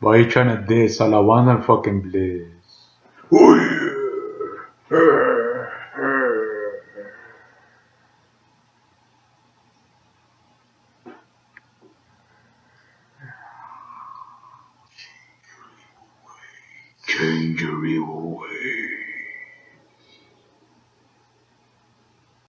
Why you trying to diss? Fucking bliss. Oh yeah. Change your evil way.